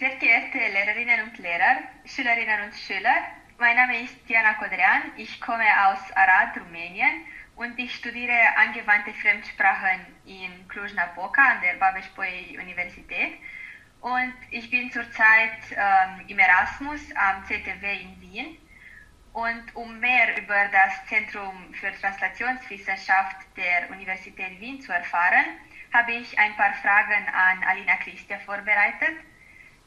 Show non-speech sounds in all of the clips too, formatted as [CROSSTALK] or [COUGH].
Sehr geehrte Lehrerinnen und Lehrer, Schülerinnen und Schüler, mein Name ist Diana Kodrian, ich komme aus Arad, Rumänien und ich studiere angewandte Fremdsprachen in Cluj-Napoca an der Babeș-Bolyai Universität und ich bin zurzeit ähm, im Erasmus am ZTW in Wien. Und um mehr über das Zentrum für Translationswissenschaft der Universität Wien zu erfahren, habe ich ein paar Fragen an Alina Christia vorbereitet.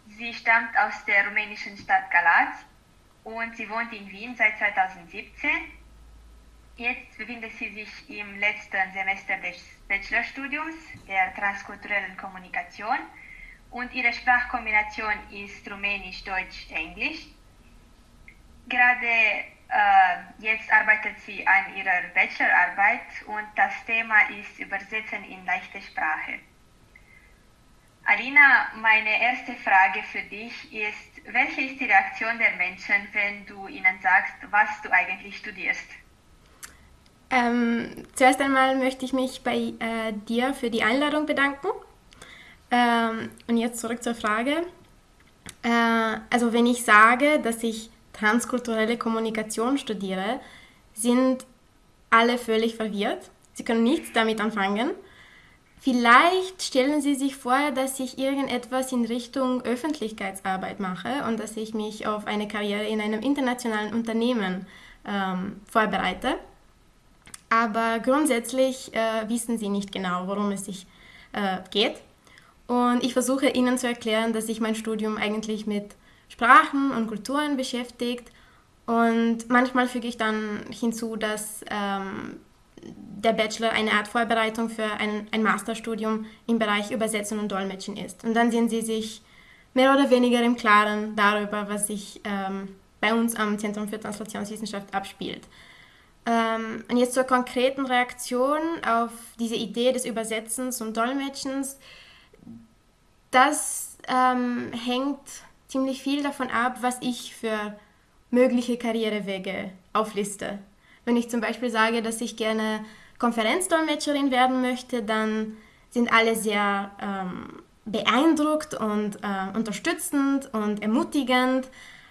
Sie stammt aus der rumänischen Stadt Galați und sie wohnt in Wien seit 2017. Jetzt befindet sie sich im letzten Semester des Bachelorstudiums der transkulturellen Kommunikation und ihre Sprachkombination ist Rumänisch, Deutsch, Englisch. Gerade äh, jetzt arbeitet sie an ihrer Bachelorarbeit und das Thema ist Übersetzen in leichte Sprache. Alina, meine erste Frage für dich ist, welche ist die Reaktion der Menschen, wenn du ihnen sagst, was du eigentlich studierst? Ähm, zuerst einmal möchte ich mich bei äh, dir für die Einladung bedanken. Ähm, und jetzt zurück zur Frage. Äh, also wenn ich sage, dass ich transkulturelle Kommunikation studiere, sind alle völlig verwirrt. Sie können nichts damit anfangen. Vielleicht stellen Sie sich vor, dass ich irgendetwas in Richtung Öffentlichkeitsarbeit mache und dass ich mich auf eine Karriere in einem internationalen Unternehmen ähm, vorbereite. Aber grundsätzlich äh, wissen Sie nicht genau, worum es sich äh, geht. Und ich versuche Ihnen zu erklären, dass sich mein Studium eigentlich mit Sprachen und Kulturen beschäftigt. Und manchmal füge ich dann hinzu, dass ähm, der Bachelor eine Art Vorbereitung für ein, ein Masterstudium im Bereich Übersetzen und Dolmetschen ist. Und dann sehen Sie sich mehr oder weniger im Klaren darüber, was sich ähm, bei uns am Zentrum für Translationswissenschaft abspielt. Ähm, und jetzt zur konkreten Reaktion auf diese Idee des Übersetzens und Dolmetschens das ähm, hängt ziemlich viel davon ab, was ich für mögliche Karrierewege aufliste. Wenn ich zum Beispiel sage, dass ich gerne Konferenzdolmetscherin werden möchte, dann sind alle sehr ähm, beeindruckt und äh, unterstützend und ermutigend.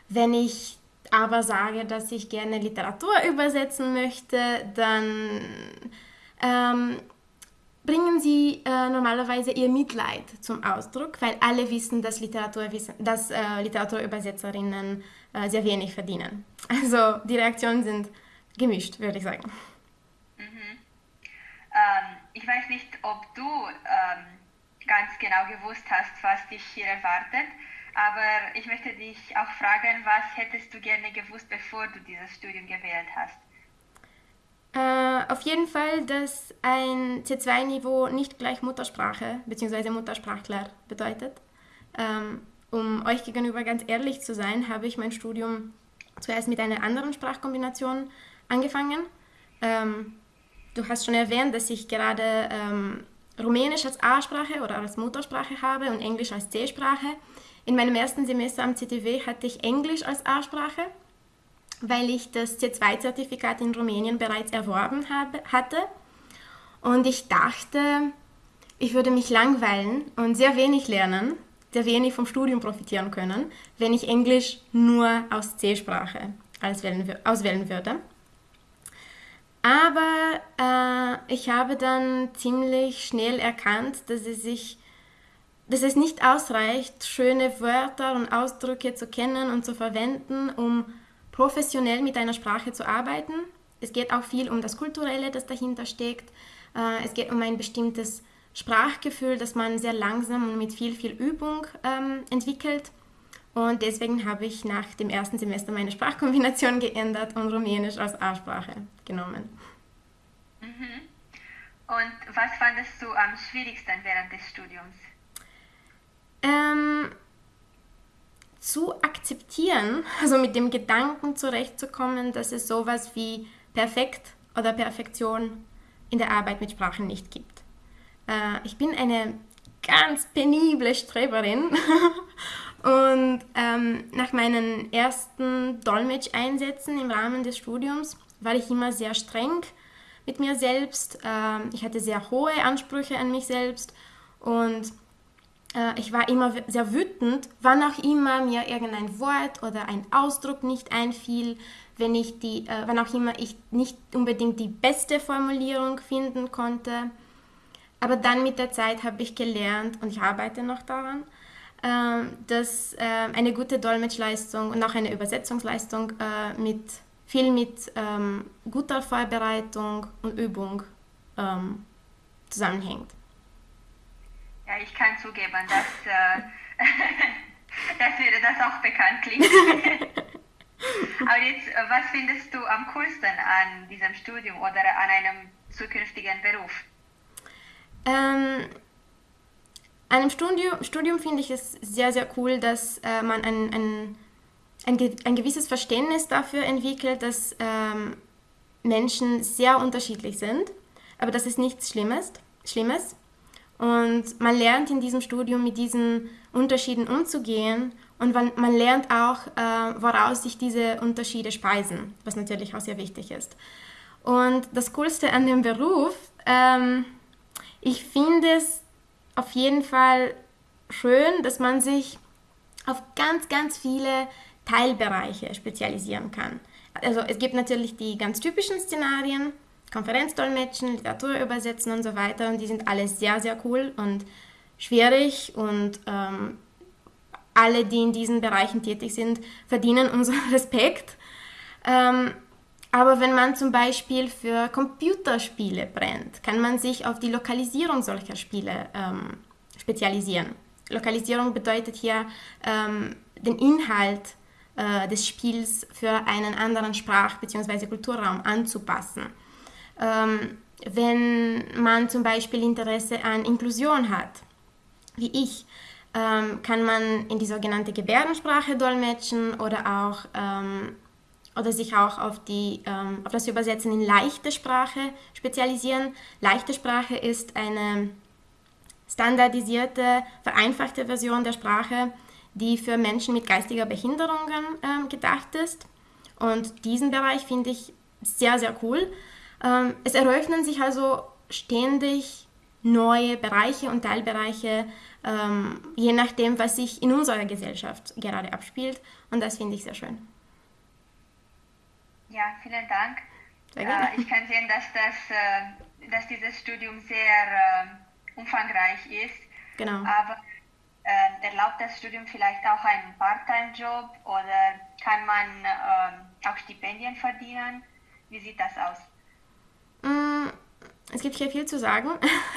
Wenn ich aber sage, dass ich gerne Literatur übersetzen möchte, dann ähm, bringen sie äh, normalerweise ihr Mitleid zum Ausdruck, weil alle wissen, dass, Literatur, dass äh, Literaturübersetzerinnen äh, sehr wenig verdienen. [LAUGHS] Also die Reaktionen sind gemischt, würde ich sagen. Mhm. Ähm, ich weiß nicht, ob du ähm, ganz genau gewusst hast, was dich hier erwartet, aber ich möchte dich auch fragen, was hättest du gerne gewusst, bevor du dieses Studium gewählt hast? Äh, auf jeden Fall, dass ein C2-Niveau nicht gleich Muttersprache bzw. Muttersprachler bedeutet. Ähm, um euch gegenüber ganz ehrlich zu sein, habe ich mein Studium zuerst mit einer anderen Sprachkombination angefangen. Ähm, du hast schon erwähnt, dass ich gerade ähm, Rumänisch als A-Sprache oder als Muttersprache habe und Englisch als C-Sprache. In meinem ersten Semester am CTW hatte ich Englisch als A-Sprache weil ich das C2-Zertifikat in Rumänien bereits erworben habe, hatte. Und ich dachte, ich würde mich langweilen und sehr wenig lernen, sehr wenig vom Studium profitieren können, wenn ich Englisch nur aus C-Sprache auswählen würde. Aber äh, ich habe dann ziemlich schnell erkannt, dass es, sich, dass es nicht ausreicht, schöne Wörter und Ausdrücke zu kennen und zu verwenden, um professionell mit einer Sprache zu arbeiten. Es geht auch viel um das Kulturelle, das dahinter steckt. Äh, es geht um ein bestimmtes Sprachgefühl, das man sehr langsam und mit viel, viel Übung ähm, entwickelt. Und deswegen habe ich nach dem ersten Semester meine Sprachkombination [LAUGHS] geändert und Rumänisch als A-Sprache genommen. Mhm. Und was fandest du am schwierigsten während des Studiums? Ähm, zu akzeptieren, also mit dem Gedanken zurechtzukommen, dass es sowas wie perfekt oder Perfektion in der Arbeit mit Sprachen nicht gibt. Äh, ich bin eine ganz penible Streberin [LAUGHS] und ähm, nach meinen ersten Dolmetscheinsätzen im Rahmen des Studiums war ich immer sehr streng mit mir selbst. Ähm, ich hatte sehr hohe Ansprüche an mich selbst und äh, ich war immer sehr wütend, wann auch immer mir irgendein Wort oder ein Ausdruck nicht einfiel, wenn ich die, äh, wann auch immer ich nicht unbedingt die beste Formulierung finden konnte. Aber dann mit der Zeit habe ich gelernt und ich arbeite noch daran, dass äh, eine gute Dolmetschleistung und auch eine Übersetzungsleistung äh, mit viel mit ähm, guter Vorbereitung und Übung ähm, zusammenhängt. Ja, ich kann zugeben, dass, äh, [LAUGHS] dass mir das auch bekannt klingt. [LAUGHS] Aber jetzt, was findest du am coolsten an diesem Studium oder an einem zukünftigen Beruf? Ähm, an einem Studium, Studium finde ich es sehr, sehr cool, dass äh, man ein, ein, ein, ein, gewisses Verständnis dafür entwickelt, dass ähm, Menschen sehr unterschiedlich sind, aber das ist nichts Schlimmes. Schlimmes. Und man lernt in diesem Studium mit diesen Unterschieden umzugehen und man, man lernt auch, äh, woraus sich diese Unterschiede speisen, was natürlich auch sehr wichtig ist. Und das Coolste an dem Beruf, ähm, ich finde es auf jeden Fall schön, dass man sich auf ganz, ganz viele Teilbereiche spezialisieren kann. Also es gibt natürlich die ganz typischen Szenarien, Konferenzdolmetschen, Literatur übersetzen und so weiter. Und die sind alle sehr, sehr cool und schwierig. Und ähm, alle, die in diesen Bereichen tätig sind, verdienen unseren [LAUGHS] Respekt. Ähm, aber wenn man zum Beispiel für Computerspiele brennt, kann man sich auf die Lokalisierung solcher Spiele ähm, spezialisieren. Lokalisierung bedeutet hier ähm, den Inhalt äh, des Spiels für einen anderen Sprach- bzw. Kulturraum anzupassen. Ähm, wenn man zum Beispiel Interesse an Inklusion hat, wie ich, ähm, kann man in die sogenannte Gebärdensprache dolmetschen oder auch ähm, oder sich auch auf, die, ähm, auf das Übersetzen in leichte Sprache spezialisieren. Leichte Sprache ist eine standardisierte, vereinfachte Version der Sprache, die für Menschen mit geistiger Behinderung ähm, gedacht ist. Und diesen Bereich finde ich sehr, sehr cool. Ähm, es eröffnen sich also ständig neue Bereiche und Teilbereiche, ähm, je nachdem, was sich in unserer Gesellschaft gerade abspielt. Und das finde ich sehr schön. Ja, vielen Dank. Äh, ich kann sehen, dass, das, äh, dass dieses Studium sehr äh, umfangreich ist. Genau. Aber äh, erlaubt das Studium vielleicht auch einen Part-Time-Job oder kann man äh, auch Stipendien verdienen? Wie sieht das aus? Mm, es gibt hier viel zu sagen. [LAUGHS]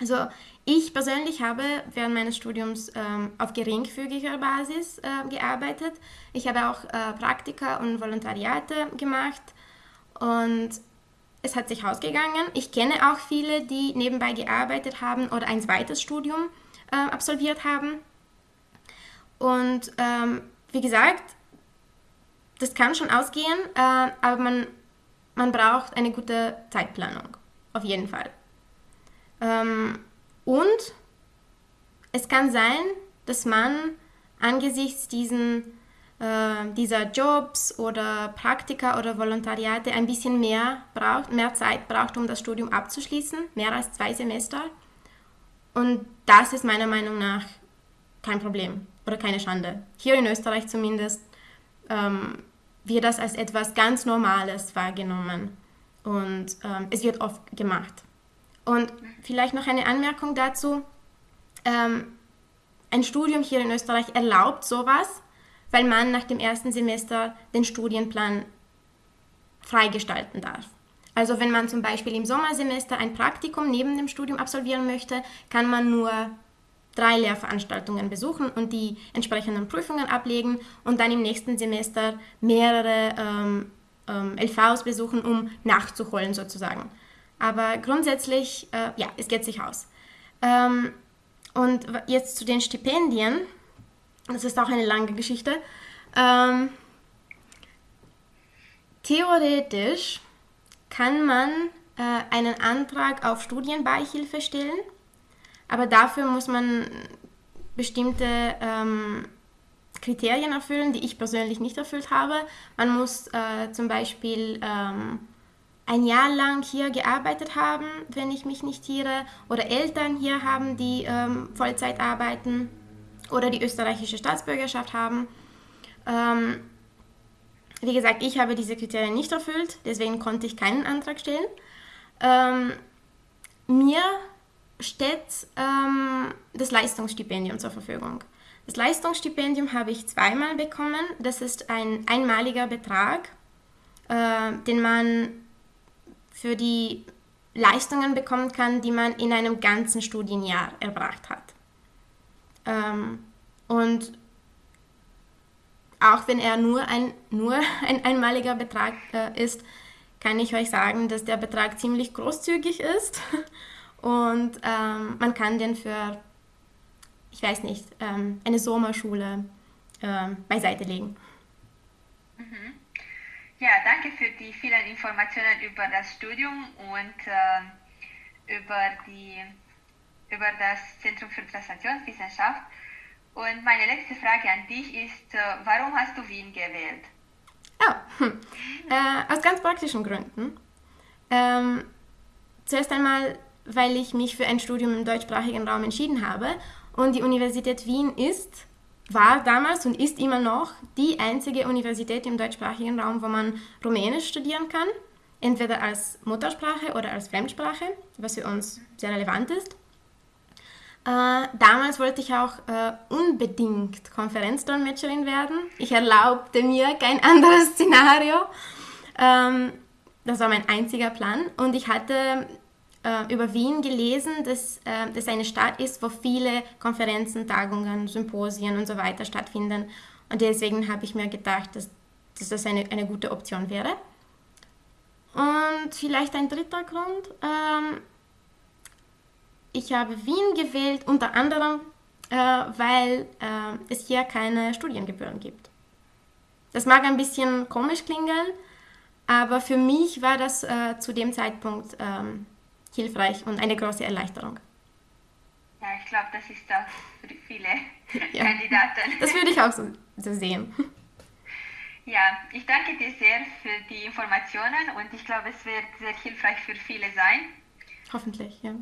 Also ich persönlich habe während meines Studiums ähm, auf geringfügiger Basis äh, gearbeitet. Ich habe auch äh, Praktika und Volontariate gemacht und es hat sich ausgegangen. Ich kenne auch viele, die nebenbei gearbeitet haben oder ein zweites Studium äh, absolviert haben. Und ähm, wie gesagt, das kann schon ausgehen, äh, aber man man braucht eine gute Zeitplanung, auf jeden Fall. Ähm, und es kann sein, dass man angesichts diesen, äh, dieser Jobs oder Praktika oder Volontariate ein bisschen mehr braucht, mehr Zeit braucht, um das Studium abzuschließen, mehr als zwei Semester. Und das ist meiner Meinung nach kein Problem oder keine Schande. Hier in Österreich zumindest ähm, wird das als etwas ganz Normales wahrgenommen und ähm, es wird oft gemacht. Und vielleicht noch eine Anmerkung dazu. Ähm, ein Studium hier in Österreich erlaubt sowas, weil man nach dem ersten Semester den Studienplan freigestalten darf. Also wenn man zum Beispiel im Sommersemester ein Praktikum neben dem Studium absolvieren möchte, kann man nur drei Lehrveranstaltungen besuchen und die entsprechenden Prüfungen ablegen und dann im nächsten Semester mehrere ähm, ähm, LVs besuchen, um nachzuholen sozusagen. Aber grundsätzlich, äh, ja, es geht sich aus. Ähm, und jetzt zu den Stipendien. Das ist auch eine lange Geschichte. Ähm, theoretisch kann man äh, einen Antrag auf Studienbeihilfe stellen aber dafür muss man bestimmte ähm, Kriterien erfüllen, die ich persönlich nicht erfüllt habe. Man muss äh, zum Beispiel ähm, ein Jahr lang hier gearbeitet haben, wenn ich mich nicht irre, oder Eltern hier haben, die ähm, Vollzeit arbeiten oder die österreichische Staatsbürgerschaft haben. Ähm, wie gesagt, ich habe diese Kriterien nicht erfüllt, deswegen konnte ich keinen Antrag stellen. Ähm, mir steht ähm, das Leistungsstipendium zur Verfügung. Das Leistungsstipendium habe ich zweimal bekommen. Das ist ein einmaliger Betrag, äh, den man für die Leistungen bekommen kann, die man in einem ganzen Studienjahr erbracht hat. Ähm, und auch wenn er nur ein, nur [LAUGHS] ein einmaliger Betrag äh, ist, kann ich euch sagen, dass der Betrag ziemlich großzügig ist [LAUGHS] und ähm, man kann den für, ich weiß nicht, ähm, eine Sommerschule ähm, beiseite legen. Mhm. Ja, danke für die vielen Informationen über das Studium und äh, über, die, über das Zentrum für Translationswissenschaft. Und meine letzte Frage an dich ist, äh, warum hast du Wien gewählt? Oh, hm. äh, aus ganz praktischen Gründen. Ähm, zuerst einmal, weil ich mich für ein Studium im deutschsprachigen Raum entschieden habe und die Universität Wien ist, war damals und ist immer noch die einzige Universität im deutschsprachigen Raum, wo man Rumänisch studieren kann, entweder als Muttersprache oder als Fremdsprache, was für uns sehr relevant ist. Äh, damals wollte ich auch äh, unbedingt Konferenzdolmetscherin werden. Ich erlaubte mir kein [LAUGHS] anderes Szenario. Ähm, das war mein einziger Plan. Und ich hatte äh, über Wien gelesen, dass äh, das eine Stadt ist, wo viele Konferenzen, Tagungen, Symposien und so weiter stattfinden. Und deswegen habe ich mir gedacht, dass, dass das eine, eine gute Option wäre. Und vielleicht ein dritter Grund. Ähm, ich habe Wien gewählt, unter anderem, äh, weil äh, es hier keine Studiengebühren gibt. Das mag ein bisschen komisch klingen, aber für mich war das äh, zu dem Zeitpunkt ähm, hilfreich und eine große Erleichterung. Ja, ich glaube, das ist auch für viele [LAUGHS] ja. Kandidaten. [LAUGHS] Das würde ich auch so, so sehen. [LAUGHS] Ja, ich danke dir sehr für die Informationen und ich glaube, es wird sehr hilfreich für viele sein. Hoffentlich, ja.